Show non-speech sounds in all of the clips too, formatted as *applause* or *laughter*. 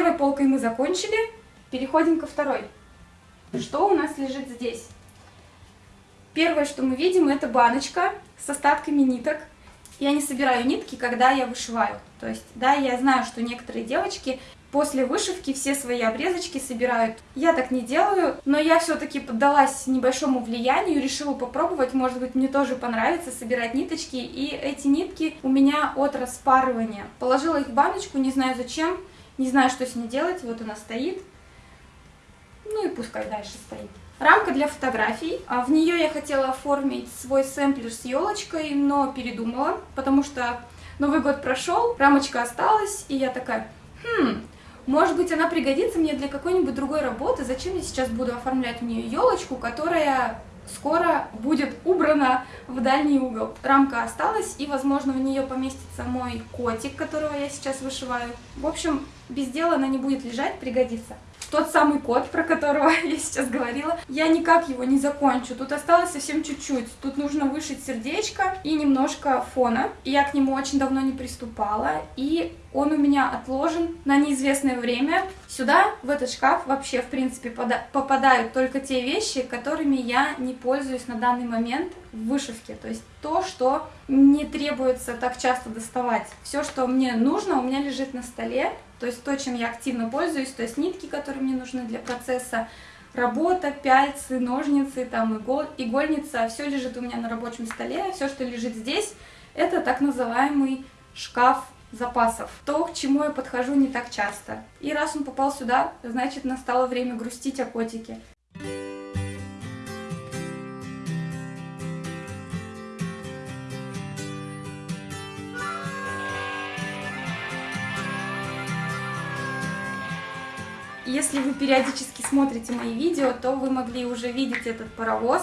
первой полкой мы закончили, переходим ко второй. Что у нас лежит здесь? Первое, что мы видим, это баночка с остатками ниток. Я не собираю нитки, когда я вышиваю. То есть, да, я знаю, что некоторые девочки после вышивки все свои обрезочки собирают. Я так не делаю, но я все-таки поддалась небольшому влиянию, решила попробовать, может быть, мне тоже понравится собирать ниточки, и эти нитки у меня от распарывания. Положила их в баночку, не знаю зачем, не знаю, что с ней делать, вот она стоит. Ну и пускай дальше стоит. Рамка для фотографий. А в нее я хотела оформить свой сэмплер с елочкой, но передумала, потому что Новый год прошел, рамочка осталась, и я такая, хм, может быть, она пригодится мне для какой-нибудь другой работы. Зачем я сейчас буду оформлять в нее елочку, которая скоро будет убрана в дальний угол. Рамка осталась, и, возможно, в нее поместится мой котик, которого я сейчас вышиваю. В общем, без дела она не будет лежать, пригодится тот самый код, про которого *laughs* я сейчас говорила, я никак его не закончу. Тут осталось совсем чуть-чуть. Тут нужно вышить сердечко и немножко фона. Я к нему очень давно не приступала, и он у меня отложен на неизвестное время. Сюда, в этот шкаф, вообще, в принципе, попадают только те вещи, которыми я не пользуюсь на данный момент в вышивке. То есть то, что не требуется так часто доставать. Все, что мне нужно, у меня лежит на столе. То есть то, чем я активно пользуюсь, то есть нитки, которые мне нужны для процесса, работа, пяльцы, ножницы, там игол, игольница, все лежит у меня на рабочем столе, все, что лежит здесь, это так называемый шкаф запасов. То, к чему я подхожу не так часто. И раз он попал сюда, значит настало время грустить о котике. Если вы периодически смотрите мои видео, то вы могли уже видеть этот паровоз.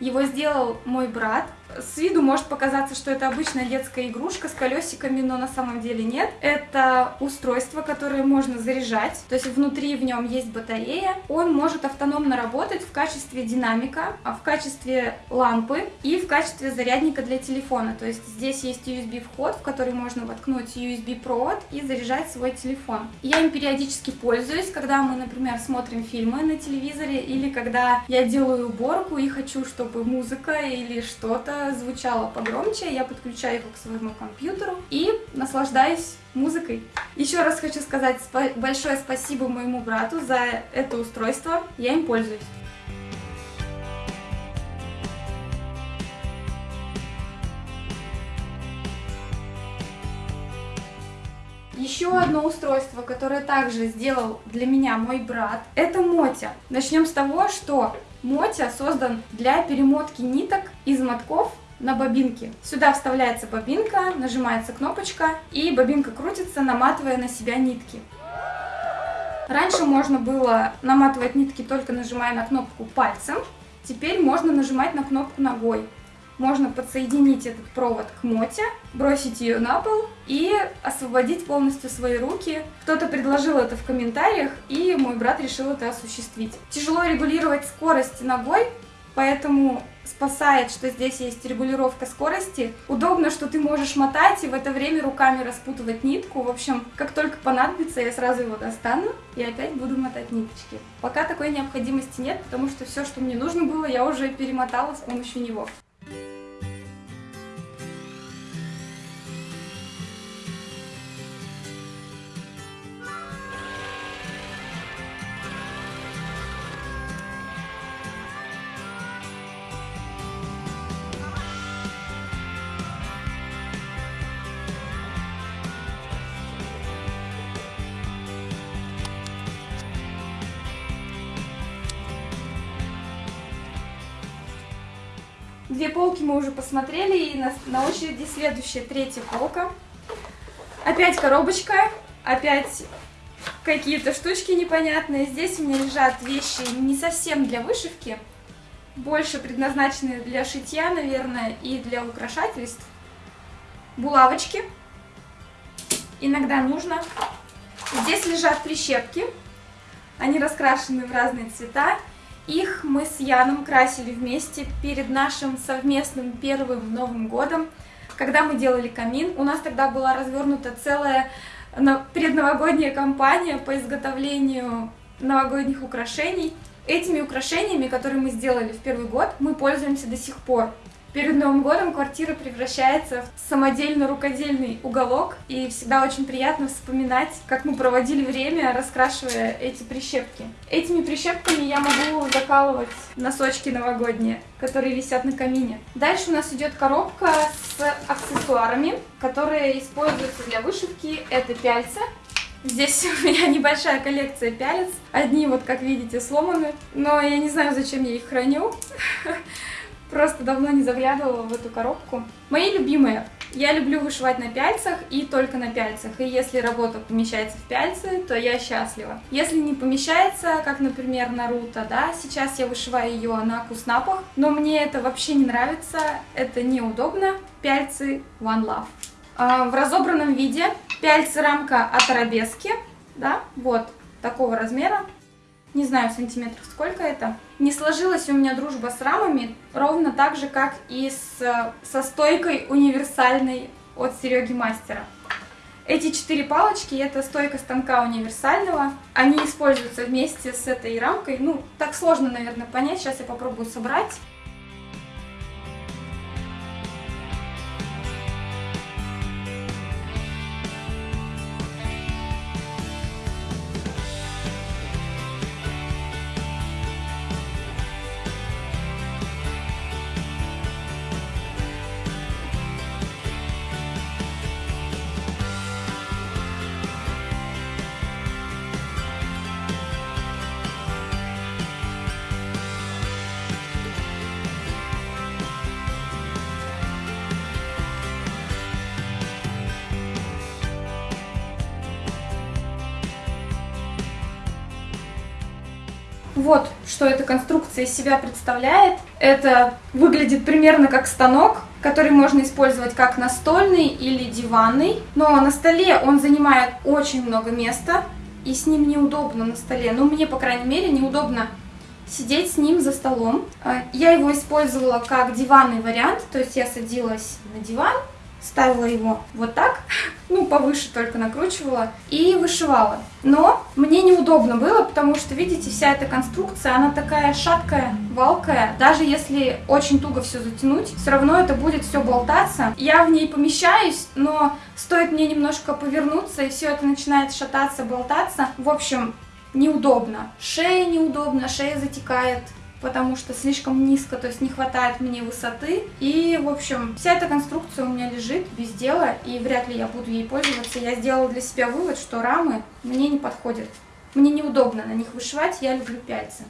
Его сделал мой брат. С виду может показаться, что это обычная детская игрушка с колесиками, но на самом деле нет. Это устройство, которое можно заряжать, то есть внутри в нем есть батарея. Он может автономно работать в качестве динамика, а в качестве лампы и в качестве зарядника для телефона. То есть здесь есть USB вход, в который можно воткнуть USB провод и заряжать свой телефон. Я им периодически пользуюсь, когда мы, например, смотрим фильмы на телевизоре или когда я делаю уборку и хочу, чтобы музыка или что-то звучало погромче, я подключаю его к своему компьютеру и наслаждаюсь музыкой. Еще раз хочу сказать большое спасибо моему брату за это устройство, я им пользуюсь. Еще одно устройство, которое также сделал для меня мой брат, это Мотя. Начнем с того, что Мотя создан для перемотки ниток из мотков на бобинке. Сюда вставляется бобинка, нажимается кнопочка, и бобинка крутится, наматывая на себя нитки. Раньше можно было наматывать нитки только нажимая на кнопку пальцем, теперь можно нажимать на кнопку ногой можно подсоединить этот провод к моте, бросить ее на пол и освободить полностью свои руки. Кто-то предложил это в комментариях, и мой брат решил это осуществить. Тяжело регулировать скорость ногой, поэтому спасает, что здесь есть регулировка скорости. Удобно, что ты можешь мотать и в это время руками распутывать нитку. В общем, как только понадобится, я сразу его достану и опять буду мотать ниточки. Пока такой необходимости нет, потому что все, что мне нужно было, я уже перемотала с помощью него. Две полки мы уже посмотрели, и на, на очереди следующая, третья полка. Опять коробочка, опять какие-то штучки непонятные. Здесь у меня лежат вещи не совсем для вышивки, больше предназначенные для шитья, наверное, и для украшательств. Булавочки. Иногда нужно. Здесь лежат прищепки. Они раскрашены в разные цвета. Их мы с Яном красили вместе перед нашим совместным первым Новым годом, когда мы делали камин. У нас тогда была развернута целая предновогодняя кампания по изготовлению новогодних украшений. Этими украшениями, которые мы сделали в первый год, мы пользуемся до сих пор. Перед Новым годом квартира превращается в самодельно рукодельный уголок, и всегда очень приятно вспоминать, как мы проводили время, раскрашивая эти прищепки. Этими прищепками я могу закалывать носочки новогодние, которые висят на камине. Дальше у нас идет коробка с аксессуарами, которые используются для вышивки. Это пяльца, Здесь *laughs* у меня небольшая коллекция пялец. Одни, вот как видите, сломаны. Но я не знаю, зачем я их храню. *laughs* Просто давно не заглядывала в эту коробку. Мои любимые. Я люблю вышивать на пяльцах и только на пяльцах. И если работа помещается в пяльцы, то я счастлива. Если не помещается, как, например, Наруто, да, сейчас я вышиваю ее на куснапах, но мне это вообще не нравится, это неудобно. Пяльцы One Love. А, в разобранном виде пяльцы рамка от арабески, да, вот такого размера не знаю сантиметров сколько это. Не сложилась у меня дружба с рамами ровно так же, как и с, со стойкой универсальной от Сереги Мастера. Эти четыре палочки это стойка станка универсального. Они используются вместе с этой рамкой. Ну, так сложно, наверное, понять. Сейчас я попробую собрать. Что эта конструкция из себя представляет. Это выглядит примерно как станок, который можно использовать как настольный или диванный. Но на столе он занимает очень много места, и с ним неудобно на столе. Ну, мне, по крайней мере, неудобно сидеть с ним за столом. А, я его использовала как диванный вариант, то есть я садилась на диван, ставила его вот так, ну, повыше только накручивала и вышивала. Но мне неудобно было, потому что, видите, вся эта конструкция, она такая шаткая, валкая. Даже если очень туго все затянуть, все равно это будет все болтаться. Я в ней помещаюсь, но стоит мне немножко повернуться, и все это начинает шататься, болтаться. В общем, неудобно. Шея неудобно, шея затекает, потому что слишком низко, то есть не хватает мне высоты. И, в общем, вся эта конструкция у меня лежит без дела, и вряд ли я буду ей пользоваться. Я сделала для себя вывод, что рамы мне не подходят. Мне неудобно на них вышивать, я люблю пяльцы.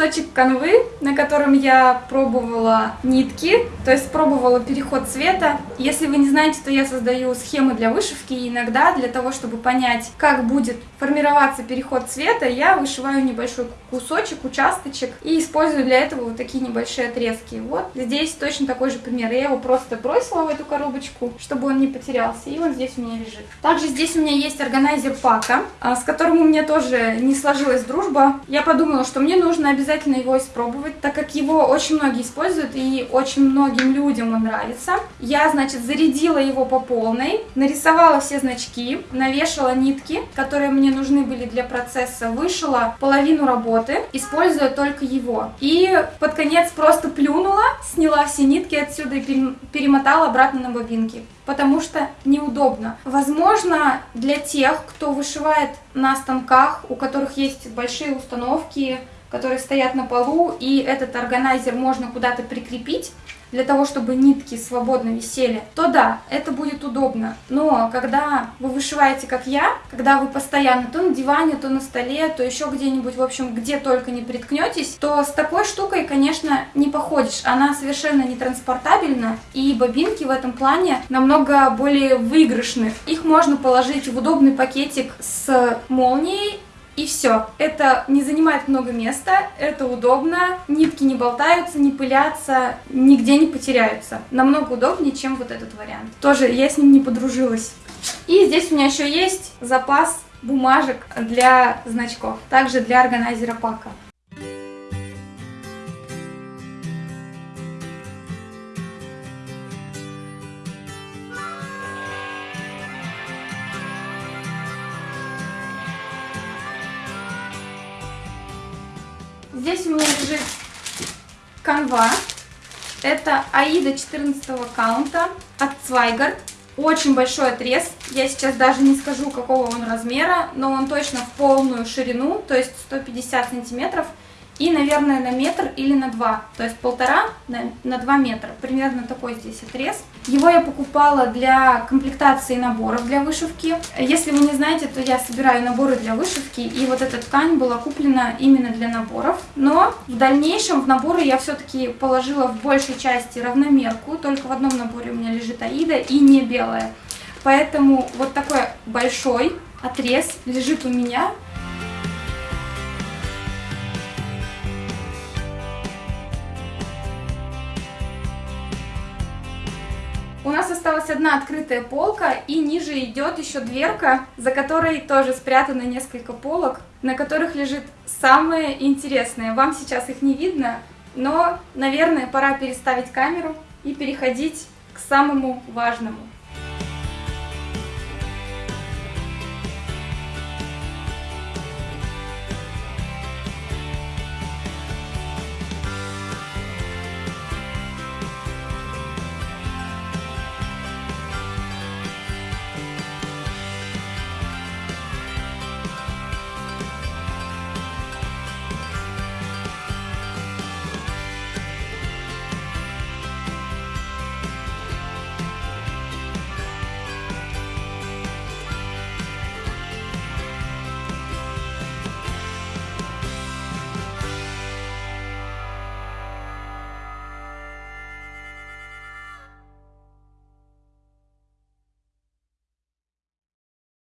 Кусочек канвы, на котором я пробовала нитки, то есть пробовала переход цвета. Если вы не знаете, то я создаю схемы для вышивки, и иногда для того, чтобы понять, как будет формироваться переход цвета, я вышиваю небольшой кусочек, участочек, и использую для этого вот такие небольшие отрезки. Вот здесь точно такой же пример. Я его просто бросила в эту коробочку, чтобы он не потерялся, и он здесь у меня лежит. Также здесь у меня есть органайзер Пака, а, с которым у меня тоже не сложилась дружба. Я подумала, что мне нужно обязательно его испробовать, так как его очень многие используют и очень многим людям он нравится. Я, значит, зарядила его по полной, нарисовала все значки, навешала нитки, которые мне нужны были для процесса, вышила половину работы, используя только его. И под конец просто плюнула, сняла все нитки отсюда и перемотала обратно на бобинки потому что неудобно. Возможно, для тех, кто вышивает на станках, у которых есть большие установки, которые стоят на полу, и этот органайзер можно куда-то прикрепить, для того, чтобы нитки свободно висели, то да, это будет удобно. Но когда вы вышиваете, как я, когда вы постоянно то на диване, то на столе, то еще где-нибудь, в общем, где только не приткнетесь, то с такой штукой, конечно, не походишь. Она совершенно не транспортабельна, и бобинки в этом плане намного более выигрышны. Их можно положить в удобный пакетик с молнией, и все. Это не занимает много места, это удобно, нитки не болтаются, не пылятся, нигде не потеряются. Намного удобнее, чем вот этот вариант. Тоже я с ним не подружилась. И здесь у меня еще есть запас бумажек для значков, также для органайзера пака. Здесь у меня лежит канва. Это Аида 14 каунта от Zweigarд. Очень большой отрез. Я сейчас даже не скажу, какого он размера, но он точно в полную ширину, то есть 150 сантиметров и, наверное, на метр или на два, то есть полтора на, 2 метра. Примерно такой здесь отрез. Его я покупала для комплектации наборов для вышивки. Если вы не знаете, то я собираю наборы для вышивки, и вот эта ткань была куплена именно для наборов. Но в дальнейшем в наборы я все-таки положила в большей части равномерку, только в одном наборе у меня лежит Аида и не белая. Поэтому вот такой большой отрез лежит у меня. Осталась одна открытая полка, и ниже идет еще дверка, за которой тоже спрятано несколько полок, на которых лежит самое интересное. Вам сейчас их не видно, но, наверное, пора переставить камеру и переходить к самому важному.